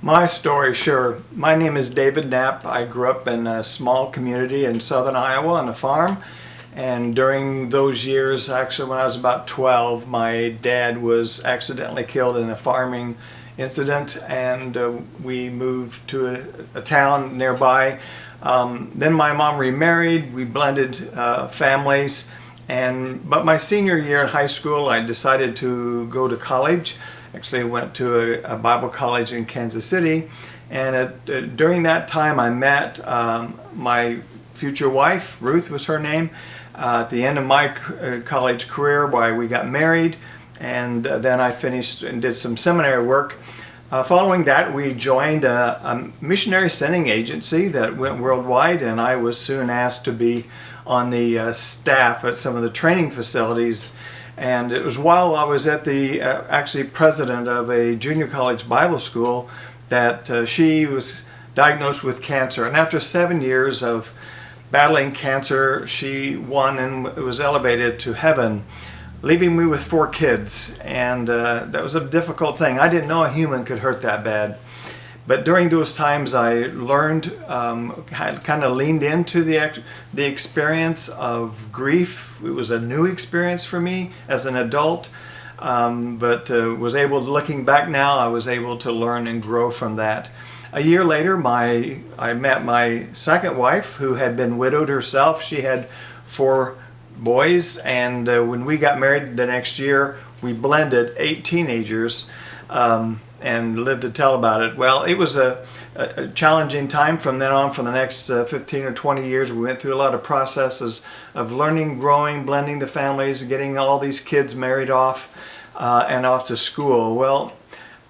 My story, sure. My name is David Knapp. I grew up in a small community in southern Iowa on a farm. And during those years, actually when I was about 12, my dad was accidentally killed in a farming incident and uh, we moved to a, a town nearby. Um, then my mom remarried, we blended uh, families. And, but my senior year in high school, I decided to go to college. Actually, went to a, a Bible college in Kansas City. And at, uh, during that time, I met um, my future wife, Ruth was her name, uh, at the end of my uh, college career why we got married. And then I finished and did some seminary work. Uh, following that, we joined a, a, missionary sending agency that went worldwide, and I was soon asked to be on the uh, staff at some of the training facilities and it was while I was at the, uh, actually president of a junior college Bible school that uh, she was diagnosed with cancer. And after seven years of battling cancer, she won and was elevated to heaven, leaving me with four kids. And uh, that was a difficult thing. I didn't know a human could hurt that bad. But during those times I learned, um, kind of leaned into the, the experience of grief. It was a new experience for me as an adult, um, but uh, was able, looking back now, I was able to learn and grow from that. A year later, my I met my second wife who had been widowed herself. She had four boys and uh, when we got married the next year, we blended eight teenagers. Um, and lived to tell about it. Well, it was a, a challenging time from then on for the next uh, 15 or 20 years. We went through a lot of processes of learning, growing, blending the families, getting all these kids married off uh, and off to school. Well,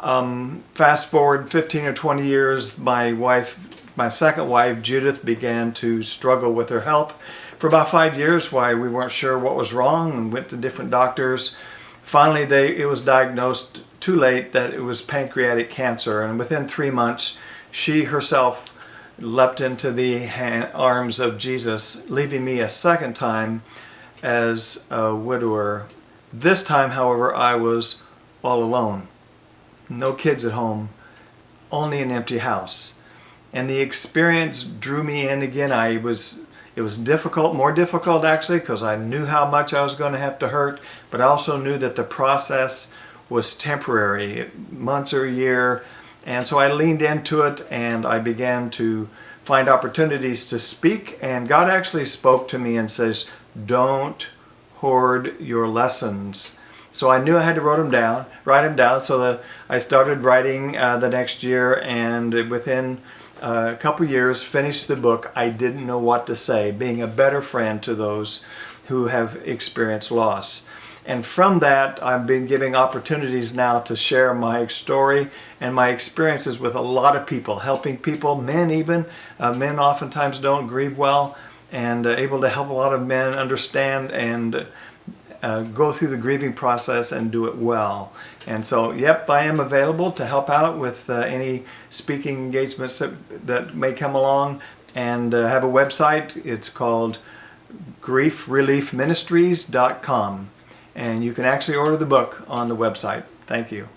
um, fast forward 15 or 20 years, my wife, my second wife, Judith, began to struggle with her health. For about five years, why we weren't sure what was wrong and went to different doctors. Finally, they, it was diagnosed too late that it was pancreatic cancer and within three months she herself leapt into the arms of Jesus leaving me a second time as a widower. This time however I was all alone. No kids at home, only an empty house. And the experience drew me in again. I was it was difficult, more difficult actually, because I knew how much I was going to have to hurt, but I also knew that the process was temporary, months or a year. And so I leaned into it and I began to find opportunities to speak. And God actually spoke to me and says, don't hoard your lessons. So I knew I had to write them down, write them down. So the, I started writing uh, the next year and within uh, a couple years finished the book, I didn't know what to say, being a better friend to those who have experienced loss. And from that, I've been giving opportunities now to share my story and my experiences with a lot of people, helping people, men even. Uh, men oftentimes don't grieve well and uh, able to help a lot of men understand and uh, go through the grieving process and do it well. And so, yep, I am available to help out with uh, any speaking engagements that, that may come along and uh, have a website. It's called griefreliefministries.com and you can actually order the book on the website. Thank you.